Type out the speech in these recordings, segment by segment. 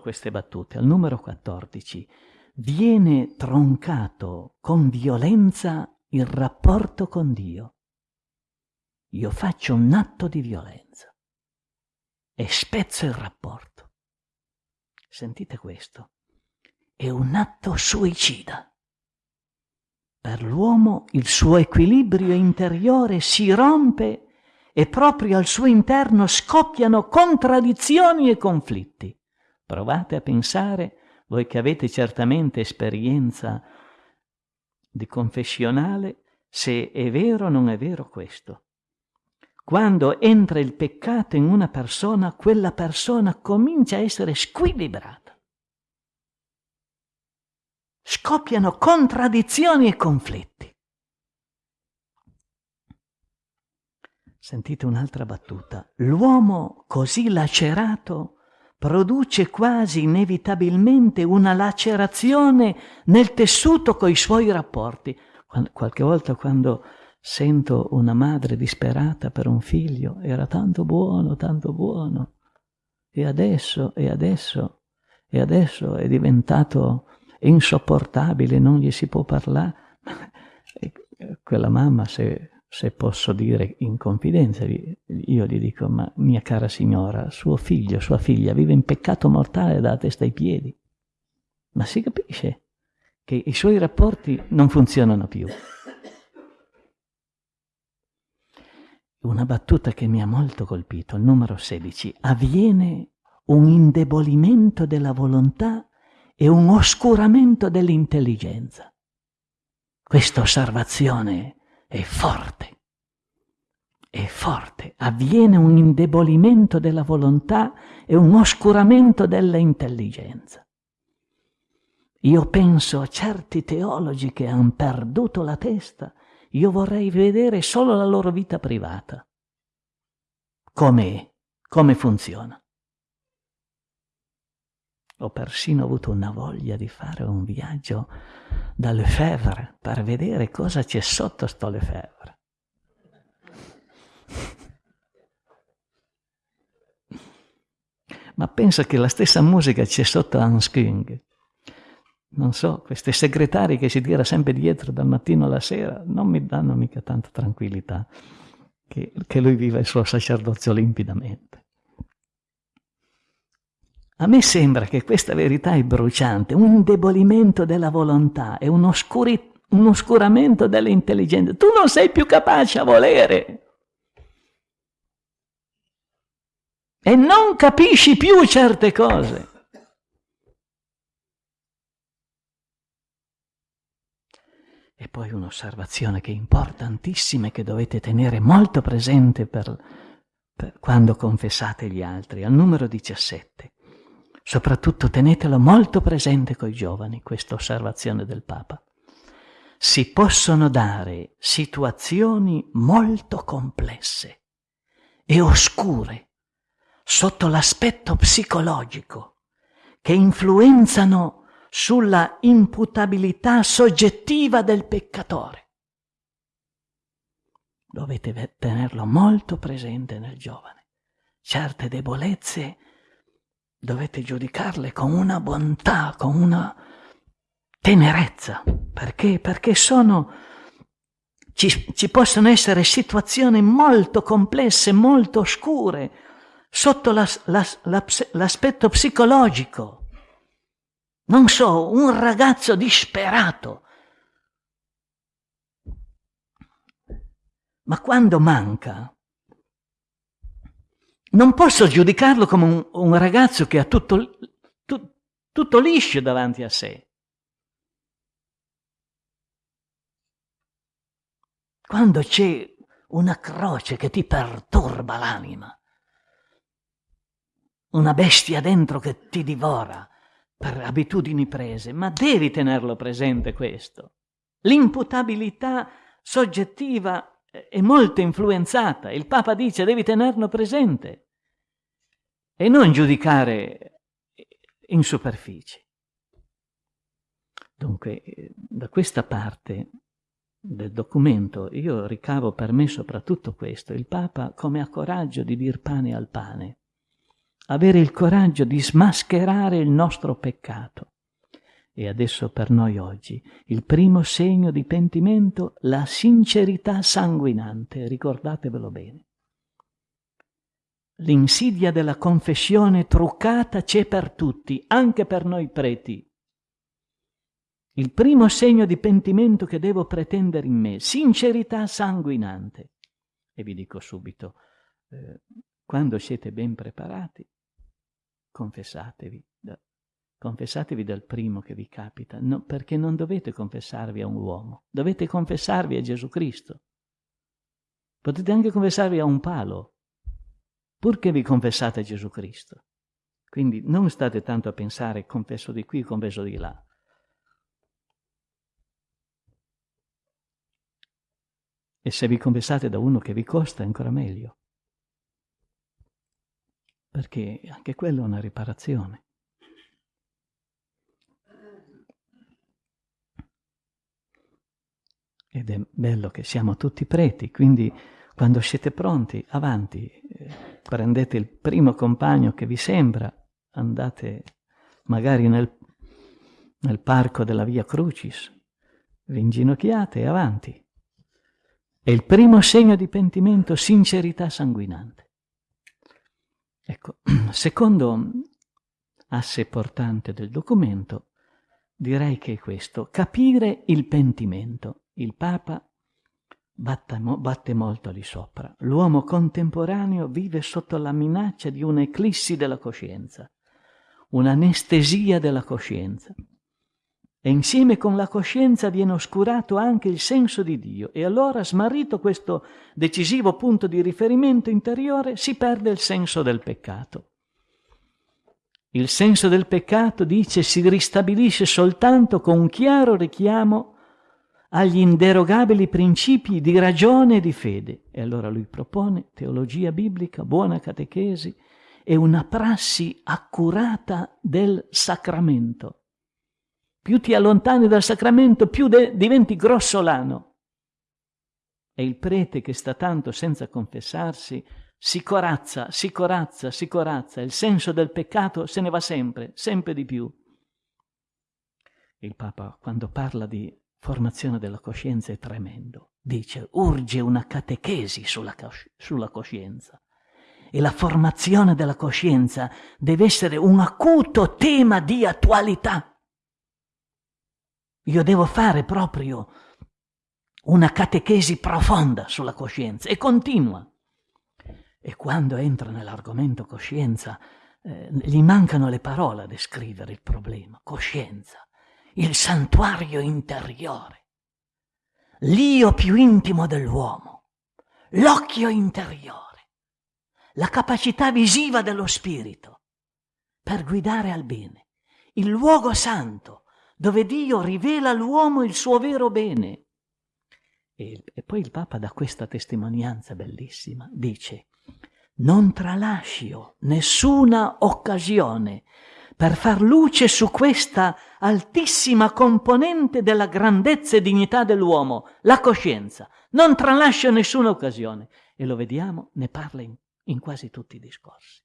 queste battute. Al numero 14 viene troncato con violenza il rapporto con Dio. Io faccio un atto di violenza e spezzo il rapporto. Sentite questo. È un atto suicida. Per l'uomo il suo equilibrio interiore si rompe e proprio al suo interno scoppiano contraddizioni e conflitti. Provate a pensare, voi che avete certamente esperienza di confessionale, se è vero o non è vero questo. Quando entra il peccato in una persona, quella persona comincia a essere squilibrata. Scoppiano contraddizioni e conflitti. Sentite un'altra battuta. L'uomo così lacerato produce quasi inevitabilmente una lacerazione nel tessuto coi suoi rapporti. Qualche volta quando sento una madre disperata per un figlio, era tanto buono, tanto buono, e adesso, e adesso, e adesso è diventato insopportabile, non gli si può parlare. Quella mamma, se se posso dire in confidenza, io gli dico, ma mia cara signora, suo figlio, sua figlia vive in peccato mortale da testa ai piedi. Ma si capisce che i suoi rapporti non funzionano più. Una battuta che mi ha molto colpito, il numero 16, avviene un indebolimento della volontà e un oscuramento dell'intelligenza. Questa osservazione è forte, è forte, avviene un indebolimento della volontà e un oscuramento della intelligenza. Io penso a certi teologi che hanno perduto la testa, io vorrei vedere solo la loro vita privata. Com'è? Come funziona? Ho persino avuto una voglia di fare un viaggio da Lefebvre per vedere cosa c'è sotto sto Lefebvre. Ma penso che la stessa musica c'è sotto Hans Küng. Non so, questi segretari che si tira sempre dietro dal mattino alla sera non mi danno mica tanta tranquillità che, che lui viva il suo sacerdozio limpidamente. A me sembra che questa verità è bruciante, un indebolimento della volontà e un, oscuri, un oscuramento dell'intelligenza. Tu non sei più capace a volere. E non capisci più certe cose. E poi un'osservazione che è importantissima e che dovete tenere molto presente per, per quando confessate gli altri, al numero 17. Soprattutto tenetelo molto presente coi giovani, questa osservazione del Papa. Si possono dare situazioni molto complesse e oscure sotto l'aspetto psicologico che influenzano sulla imputabilità soggettiva del peccatore. Dovete tenerlo molto presente nel giovane. Certe debolezze dovete giudicarle con una bontà, con una tenerezza. Perché? Perché sono... Ci, ci possono essere situazioni molto complesse, molto oscure, sotto la, la, la, l'aspetto psicologico. Non so, un ragazzo disperato. Ma quando manca, non posso giudicarlo come un, un ragazzo che ha tutto, tu, tutto liscio davanti a sé. Quando c'è una croce che ti perturba l'anima, una bestia dentro che ti divora per abitudini prese, ma devi tenerlo presente questo. L'imputabilità soggettiva è molto influenzata. Il Papa dice devi tenerlo presente e non giudicare in superficie. Dunque, da questa parte del documento io ricavo per me soprattutto questo. Il Papa come ha coraggio di dir pane al pane, avere il coraggio di smascherare il nostro peccato. E adesso per noi oggi il primo segno di pentimento, la sincerità sanguinante, ricordatevelo bene. L'insidia della confessione truccata c'è per tutti, anche per noi preti. Il primo segno di pentimento che devo pretendere in me, sincerità sanguinante. E vi dico subito, eh, quando siete ben preparati, confessatevi. Confessatevi dal primo che vi capita, no, perché non dovete confessarvi a un uomo, dovete confessarvi a Gesù Cristo. Potete anche confessarvi a un palo, purché vi confessate a Gesù Cristo. Quindi non state tanto a pensare confesso di qui, confesso di là. E se vi confessate da uno che vi costa, ancora meglio. Perché anche quello è una riparazione. Ed è bello che siamo tutti preti, quindi quando siete pronti, avanti, eh, prendete il primo compagno che vi sembra, andate magari nel, nel parco della Via Crucis, vi inginocchiate e avanti. È il primo segno di pentimento, sincerità sanguinante. Ecco, secondo asse portante del documento, direi che è questo, capire il pentimento il Papa batte, molto lì sopra. L'uomo contemporaneo vive sotto la minaccia di un'eclissi della coscienza, un'anestesia della coscienza. E insieme con la coscienza viene oscurato anche il senso di Dio e allora, smarrito questo decisivo punto di riferimento interiore, si perde il senso del peccato. Il senso del peccato, dice, si ristabilisce soltanto con chiaro richiamo agli inderogabili principi di ragione e di fede. E allora lui propone teologia biblica, buona catechesi e una prassi accurata del sacramento. Più ti allontani dal sacramento, più diventi grossolano. E il prete che sta tanto senza confessarsi si corazza, si corazza, si corazza, il senso del peccato se ne va sempre, sempre di più. Il Papa, quando parla di formazione della coscienza è tremendo. Dice, urge una catechesi sulla, sulla coscienza. E la formazione della coscienza deve essere un acuto tema di attualità. Io devo fare proprio una catechesi profonda sulla coscienza e continua. E quando entra nell'argomento coscienza, eh, gli mancano le parole a descrivere il problema. Coscienza il santuario interiore, l'io più intimo dell'uomo, l'occhio interiore, la capacità visiva dello spirito per guidare al bene, il luogo santo dove Dio rivela all'uomo il suo vero bene. E, e poi il Papa dà questa testimonianza bellissima, dice, non tralascio nessuna occasione per far luce su questa altissima componente della grandezza e dignità dell'uomo, la coscienza. Non tralascia nessuna occasione. E lo vediamo, ne parla in, in quasi tutti i discorsi.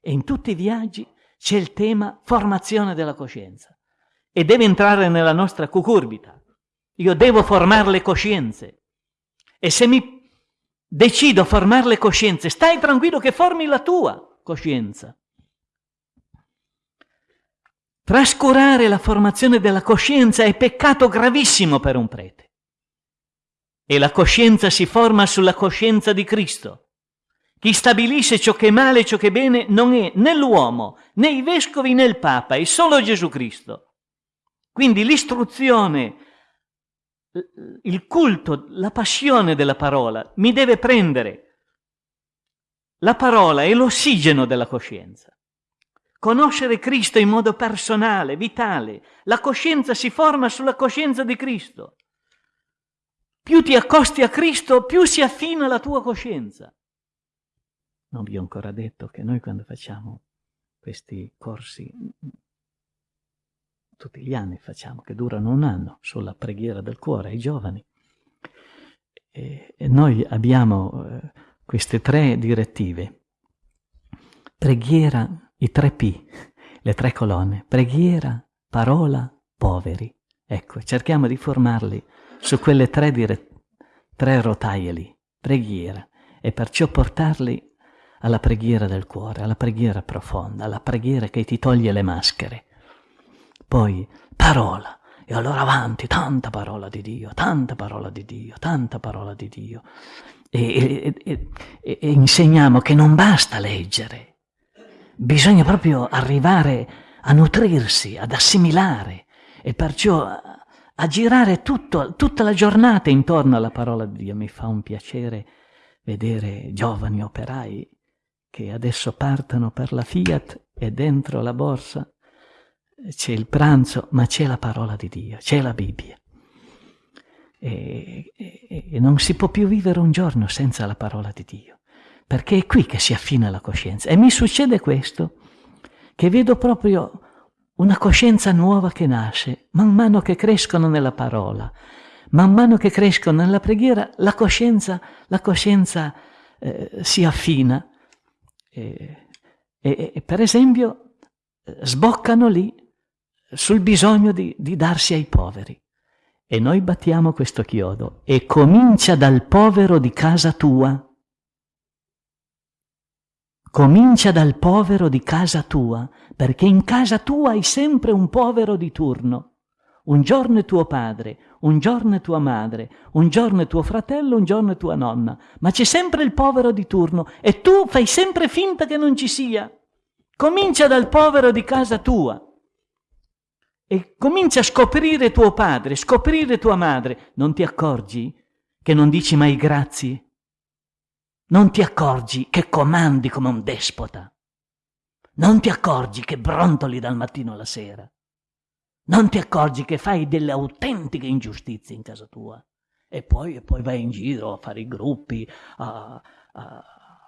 E in tutti i viaggi c'è il tema formazione della coscienza. E deve entrare nella nostra cucurbita. Io devo formare le coscienze. E se mi decido a formare le coscienze, stai tranquillo che formi la tua coscienza. Trascurare la formazione della coscienza è peccato gravissimo per un prete. E la coscienza si forma sulla coscienza di Cristo. Chi stabilisce ciò che è male e ciò che è bene non è né l'uomo, né i vescovi, né il Papa, è solo Gesù Cristo. Quindi l'istruzione, il culto, la passione della parola mi deve prendere. La parola è l'ossigeno della coscienza conoscere Cristo in modo personale, vitale. La coscienza si forma sulla coscienza di Cristo. Più ti accosti a Cristo, più si affina la tua coscienza. Non vi ho ancora detto che noi quando facciamo questi corsi, tutti gli anni facciamo, che durano un anno, sulla preghiera del cuore ai giovani, e, noi abbiamo eh, queste tre direttive Preghiera, i tre P, le tre colonne, preghiera, parola, poveri. Ecco, cerchiamo di formarli su quelle tre, dire, tre rotaie lì, preghiera, e perciò portarli alla preghiera del cuore, alla preghiera profonda, alla preghiera che ti toglie le maschere. Poi parola, e allora avanti, tanta parola di Dio, tanta parola di Dio, tanta parola di Dio. E, e, e, e insegniamo che non basta leggere, bisogna proprio arrivare a nutrirsi, ad assimilare e perciò a, girare tutto, tutta la giornata intorno alla parola di Dio. Mi fa un piacere vedere giovani operai che adesso partono per la Fiat e dentro la borsa c'è il pranzo, ma c'è la parola di Dio, c'è la Bibbia. E, e, e, non si può più vivere un giorno senza la parola di Dio, perché è qui che si affina la coscienza. E mi succede questo, che vedo proprio una coscienza nuova che nasce, man mano che crescono nella parola, man mano che crescono nella preghiera, la coscienza, la coscienza eh, si affina. E, per esempio, sboccano lì sul bisogno di, di darsi ai poveri. E noi battiamo questo chiodo e comincia dal povero di casa tua. Comincia dal povero di casa tua, perché in casa tua hai sempre un povero di turno. Un giorno è tuo padre, un giorno è tua madre, un giorno è tuo fratello, un giorno è tua nonna, ma c'è sempre il povero di turno e tu fai sempre finta che non ci sia. Comincia dal povero di casa tua e comincia a scoprire tuo padre, scoprire tua madre, non ti accorgi che non dici mai grazie? Non ti accorgi che comandi come un despota? Non ti accorgi che brontoli dal mattino alla sera? Non ti accorgi che fai delle autentiche ingiustizie in casa tua? E poi, e poi vai in giro a fare i gruppi, a, a,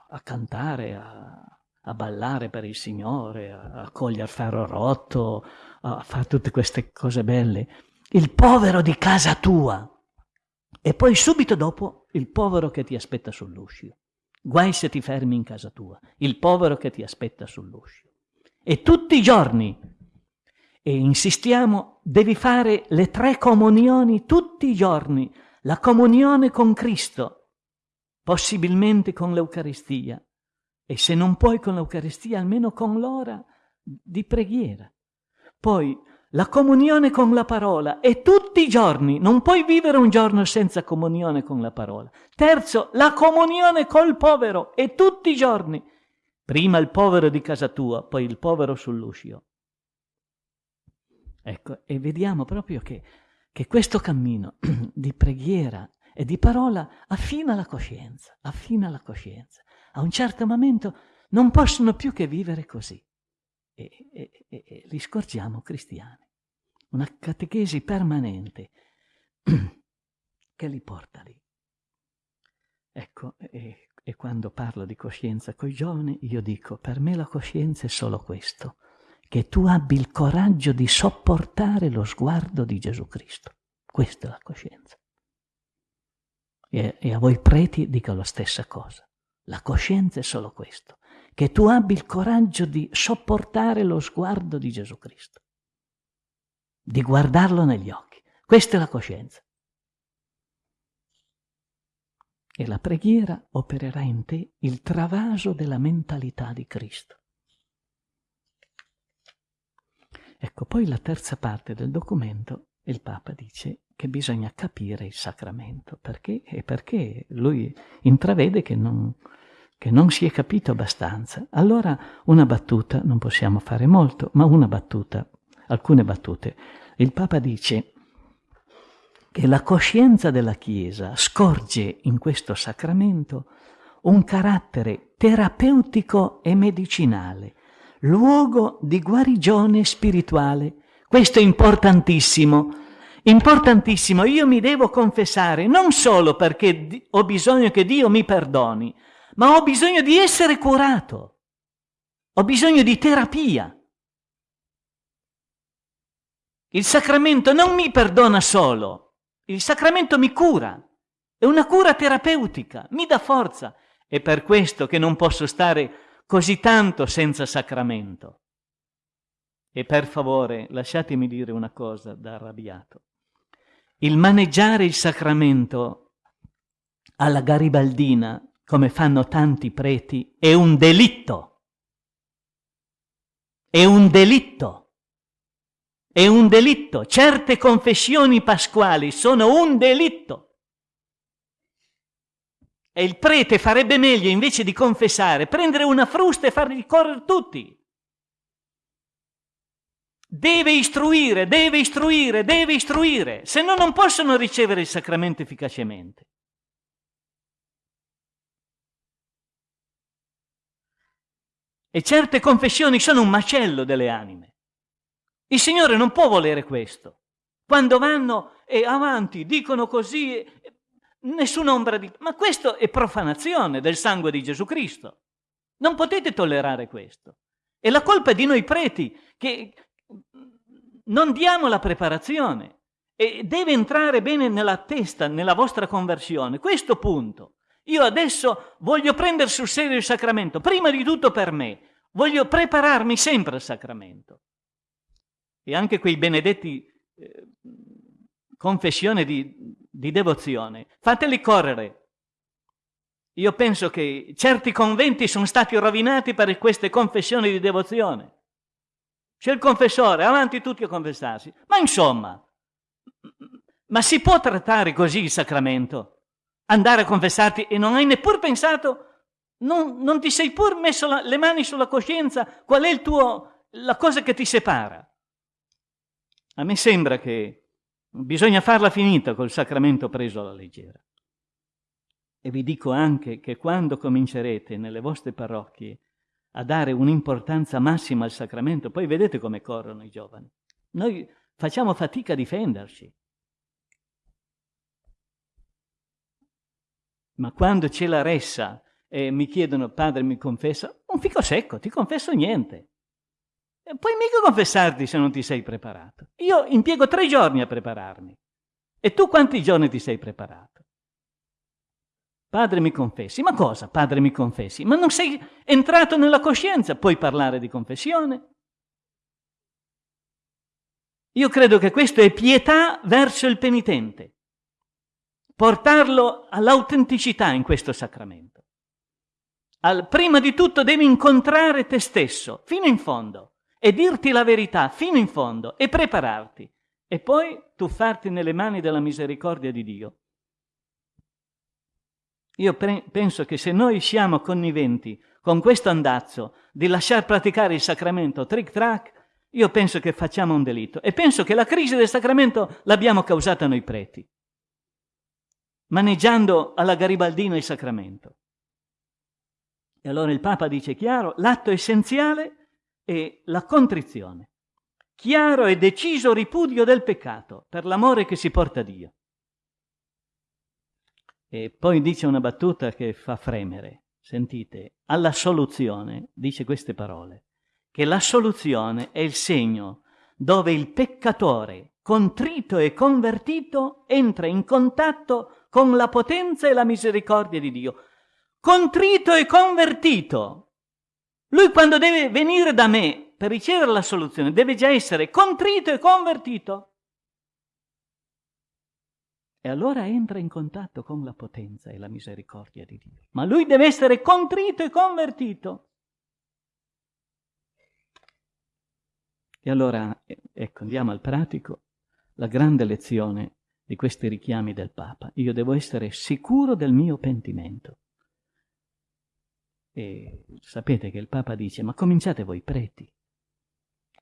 a cantare, a, a ballare per il Signore, a cogliere ferro rotto, a fare tutte queste cose belle. Il povero di casa tua. E poi subito dopo il povero che ti aspetta sull'uscio. Guai se ti fermi in casa tua. Il povero che ti aspetta sull'uscio. E tutti i giorni, e insistiamo, devi fare le tre comunioni tutti i giorni. La comunione con Cristo, possibilmente con l'Eucaristia. E se non puoi con l'Eucaristia, almeno con l'ora di preghiera. Poi la comunione con la parola e tutti i giorni, non puoi vivere un giorno senza comunione con la parola. Terzo, la comunione col povero e tutti i giorni. Prima il povero di casa tua, poi il povero sull'uscio. Ecco, e vediamo proprio che, che questo cammino di preghiera e di parola affina la coscienza, affina la coscienza. A un certo momento non possono più che vivere così e, e, e, li scorgiamo cristiani. Una catechesi permanente che li porta lì. Ecco, e, e quando parlo di coscienza coi giovani, io dico, per me la coscienza è solo questo, che tu abbi il coraggio di sopportare lo sguardo di Gesù Cristo. Questa è la coscienza. E, e a voi preti dico la stessa cosa. La coscienza è solo questo, che tu abbi il coraggio di sopportare lo sguardo di Gesù Cristo, di guardarlo negli occhi. Questa è la coscienza. E la preghiera opererà in te il travaso della mentalità di Cristo. Ecco, poi la terza parte del documento, il Papa dice che bisogna capire il sacramento, perché? E perché lui intravede che non, che non si è capito abbastanza. Allora una battuta, non possiamo fare molto, ma una battuta, alcune battute. Il Papa dice che la coscienza della Chiesa scorge in questo sacramento un carattere terapeutico e medicinale, luogo di guarigione spirituale. Questo è importantissimo, importantissimo. Io mi devo confessare non solo perché ho bisogno che Dio mi perdoni, ma ho bisogno di essere curato, ho bisogno di terapia. Il sacramento non mi perdona solo, il sacramento mi cura, è una cura terapeutica, mi dà forza. È per questo che non posso stare così tanto senza sacramento. E per favore, lasciatemi dire una cosa da arrabbiato. Il maneggiare il sacramento alla garibaldina, come fanno tanti preti, è un delitto. È un delitto. È un delitto. Certe confessioni pasquali sono un delitto. E il prete farebbe meglio, invece di confessare, prendere una frusta e farli correre tutti. Deve istruire, deve istruire, deve istruire, se no non possono ricevere il sacramento efficacemente. E certe confessioni sono un macello delle anime. Il Signore non può volere questo. Quando vanno e avanti, dicono così, nessuna ombra di... Ma questo è profanazione del sangue di Gesù Cristo. Non potete tollerare questo. E la colpa è di noi preti, che non diamo la preparazione. E deve entrare bene nella testa, nella vostra conversione. Questo punto. Io adesso voglio prendere sul serio il sacramento, prima di tutto per me. Voglio prepararmi sempre al sacramento. E anche quei benedetti eh, confessione di, di devozione, fateli correre. Io penso che certi conventi sono stati rovinati per queste confessioni di devozione. C'è il confessore, avanti tutti a confessarsi. Ma insomma, ma si può trattare così il sacramento? Andare a confessarti e non hai neppure pensato, non, non ti sei pur messo la, le mani sulla coscienza, qual è il tuo, la cosa che ti separa? A me sembra che bisogna farla finita col sacramento preso alla leggera. E vi dico anche che quando comincerete nelle vostre parrocchie a dare un'importanza massima al sacramento, poi vedete come corrono i giovani. Noi facciamo fatica a difenderci. Ma quando c'è la ressa e mi chiedono, padre mi confessa, un fico secco, ti confesso niente. Puoi mica confessarti se non ti sei preparato. Io impiego tre giorni a prepararmi. E tu quanti giorni ti sei preparato? Padre mi confessi. Ma cosa, padre mi confessi? Ma non sei entrato nella coscienza, puoi parlare di confessione? Io credo che questo è pietà verso il penitente. Portarlo all'autenticità in questo sacramento. Al, prima di tutto devi incontrare te stesso fino in fondo e dirti la verità fino in fondo e prepararti. E poi tuffarti nelle mani della misericordia di Dio. Io penso che se noi siamo conniventi con questo andazzo di lasciar praticare il sacramento trick track, io penso che facciamo un delitto. E penso che la crisi del sacramento l'abbiamo causata noi preti, maneggiando alla garibaldina il sacramento. E allora il Papa dice chiaro, l'atto essenziale è la contrizione, chiaro e deciso ripudio del peccato per l'amore che si porta a Dio. E poi dice una battuta che fa fremere. Sentite, alla soluzione dice queste parole, che la soluzione è il segno dove il peccatore, contrito e convertito, entra in contatto con la potenza e la misericordia di Dio. Contrito e convertito. Lui quando deve venire da me per ricevere la soluzione deve già essere contrito e convertito. E allora entra in contatto con la potenza e la misericordia di Dio. Ma lui deve essere contrito e convertito. E allora, ecco, andiamo al pratico, la grande lezione di questi richiami del Papa. Io devo essere sicuro del mio pentimento. E sapete che il Papa dice, ma cominciate voi preti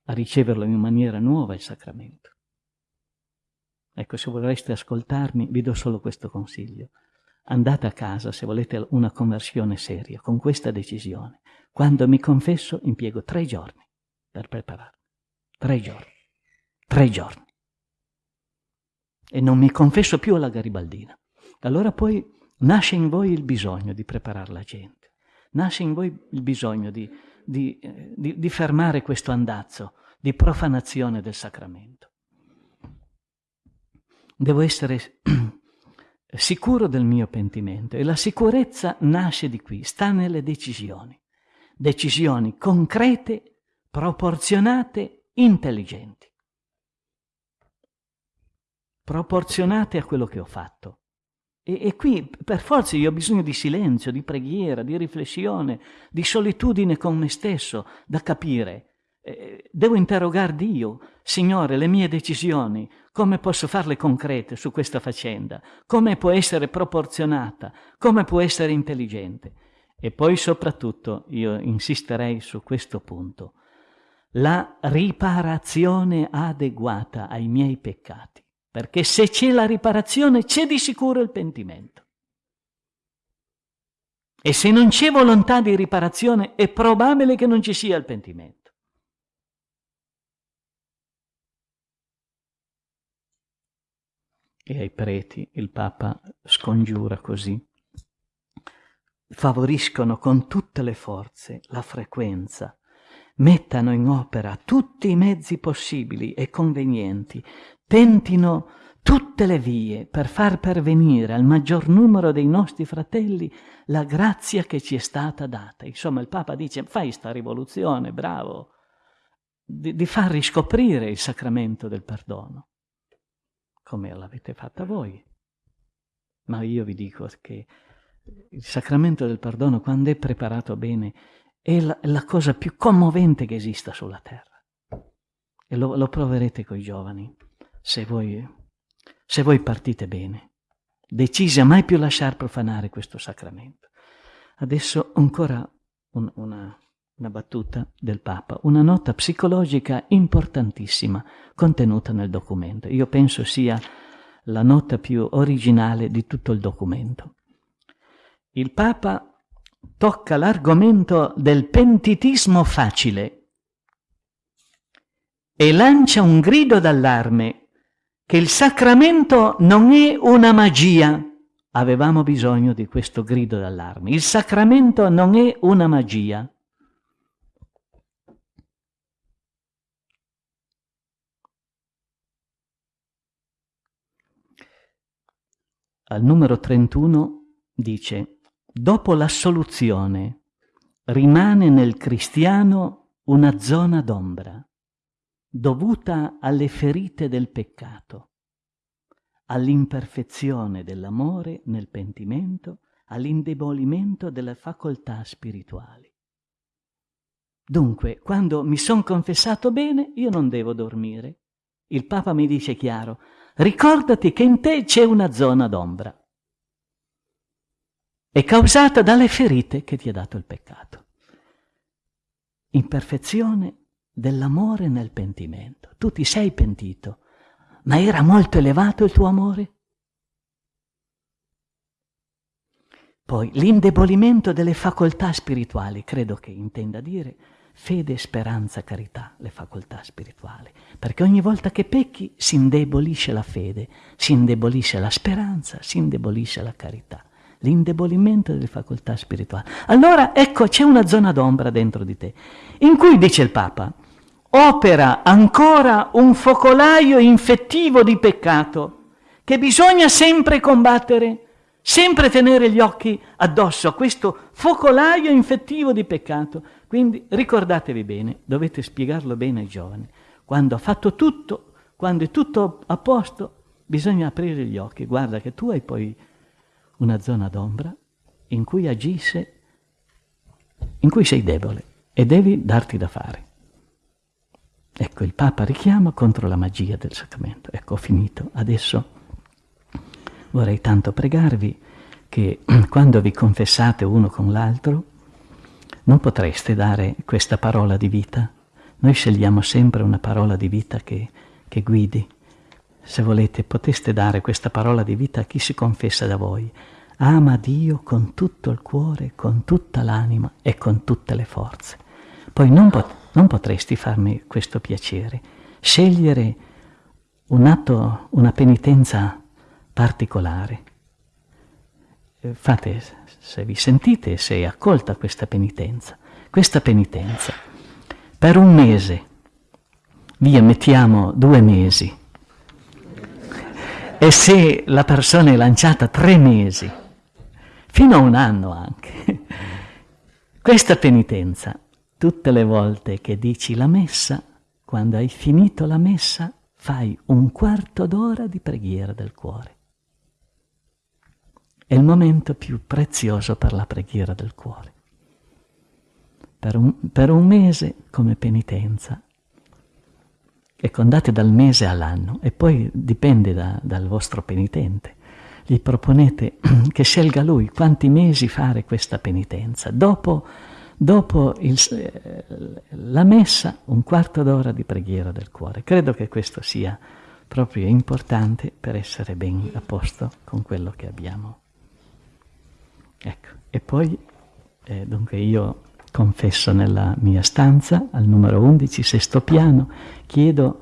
a riceverlo in maniera nuova il sacramento. Ecco, se vorreste ascoltarmi, vi do solo questo consiglio. Andate a casa se volete una conversione seria, con questa decisione. Quando mi confesso, impiego tre giorni per prepararmi. Tre giorni. Tre giorni. E non mi confesso più alla garibaldina. Allora poi nasce in voi il bisogno di preparare la gente. Nasce in voi il bisogno di, di, eh, di, di fermare questo andazzo di profanazione del sacramento. Devo essere sicuro del mio pentimento e la sicurezza nasce di qui, sta nelle decisioni. decisioni concrete, proporzionate, intelligenti. Proporzionate a quello che ho fatto. E, e, qui per forza io ho bisogno di silenzio, di preghiera, di riflessione, di solitudine con me stesso, da capire. Eh, devo interrogare Dio, Signore, le mie decisioni, come posso farle concrete su questa faccenda? Come può essere proporzionata? Come può essere intelligente? E poi soprattutto io insisterei su questo punto, la riparazione adeguata ai miei peccati, perché se c'è la riparazione c'è di sicuro il pentimento. E se non c'è volontà di riparazione è probabile che non ci sia il pentimento. E ai preti il Papa scongiura così favoriscono con tutte le forze la frequenza, mettano in opera tutti i mezzi possibili e convenienti, tentino tutte le vie per far pervenire al maggior numero dei nostri fratelli la grazia che ci è stata data. Insomma, il Papa dice, fai sta rivoluzione, bravo, di, di far riscoprire il sacramento del perdono, come l'avete fatta voi. Ma io vi dico che il sacramento del perdono, quando è preparato bene, è la, la cosa più commovente che esista sulla terra. E lo, lo proverete i giovani, se voi, se voi partite bene, decisi a mai più lasciar profanare questo sacramento. Adesso ancora un, una, una battuta del Papa, una nota psicologica importantissima contenuta nel documento. Io penso sia la nota più originale di tutto il documento il Papa tocca l'argomento del pentitismo facile e lancia un grido d'allarme che il sacramento non è una magia. Avevamo bisogno di questo grido d'allarme. Il sacramento non è una magia. Al numero 31 dice dopo l'assoluzione rimane nel cristiano una zona d'ombra dovuta alle ferite del peccato, all'imperfezione dell'amore nel pentimento, all'indebolimento delle facoltà spirituali. Dunque, quando mi sono confessato bene, io non devo dormire. Il Papa mi dice chiaro, ricordati che in te c'è una zona d'ombra è causata dalle ferite che ti ha dato il peccato. Imperfezione dell'amore nel pentimento. Tu ti sei pentito, ma era molto elevato il tuo amore? Poi l'indebolimento delle facoltà spirituali, credo che intenda dire fede, speranza, carità, le facoltà spirituali. Perché ogni volta che pecchi si indebolisce la fede, si indebolisce la speranza, si indebolisce la carità l'indebolimento delle facoltà spirituali. Allora ecco c'è una zona d'ombra dentro di te, in cui dice il Papa, opera ancora un focolaio infettivo di peccato che bisogna sempre combattere, sempre tenere gli occhi addosso a questo focolaio infettivo di peccato. Quindi ricordatevi bene, dovete spiegarlo bene ai giovani, quando ha fatto tutto, quando è tutto a posto, bisogna aprire gli occhi, guarda che tu hai poi una zona d'ombra in cui agisce, in cui sei debole e devi darti da fare. Ecco, il Papa richiama contro la magia del sacramento. Ecco, ho finito. Adesso vorrei tanto pregarvi che quando vi confessate uno con l'altro, non potreste dare questa parola di vita. Noi scegliamo sempre una parola di vita che, che guidi se volete, poteste dare questa parola di vita a chi si confessa da voi. Ama Dio con tutto il cuore, con tutta l'anima e con tutte le forze. Poi non, pot- non potresti farmi questo piacere, scegliere un atto, una penitenza particolare. Eh, fate, se vi sentite, se è accolta questa penitenza, questa penitenza, per un mese, via mettiamo due mesi, e se la persona è lanciata tre mesi, fino a un anno anche, Questa penitenza, tutte le volte che dici la messa, quando hai finito la messa, fai un quarto d'ora di preghiera del cuore. È il momento più prezioso per la preghiera del cuore. Per un, per un mese come penitenza e condate dal mese all'anno e poi dipende da, dal vostro penitente. Gli proponete che scelga lui quanti mesi fare questa penitenza. Dopo, dopo il, eh, la messa, un quarto d'ora di preghiera del cuore. Credo che questo sia proprio importante per essere ben a posto con quello che abbiamo. Ecco, e poi, eh, dunque io confesso nella mia stanza, al numero 11, sesto piano, chiedo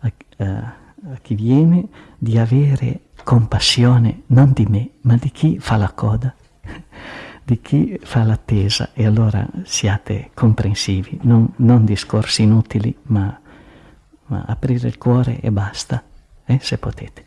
a, a, a chi viene di avere compassione non di me, ma di chi fa la coda, di chi fa l'attesa. E allora siate comprensivi, non, non discorsi inutili, ma, ma, aprire il cuore e basta, eh, se potete.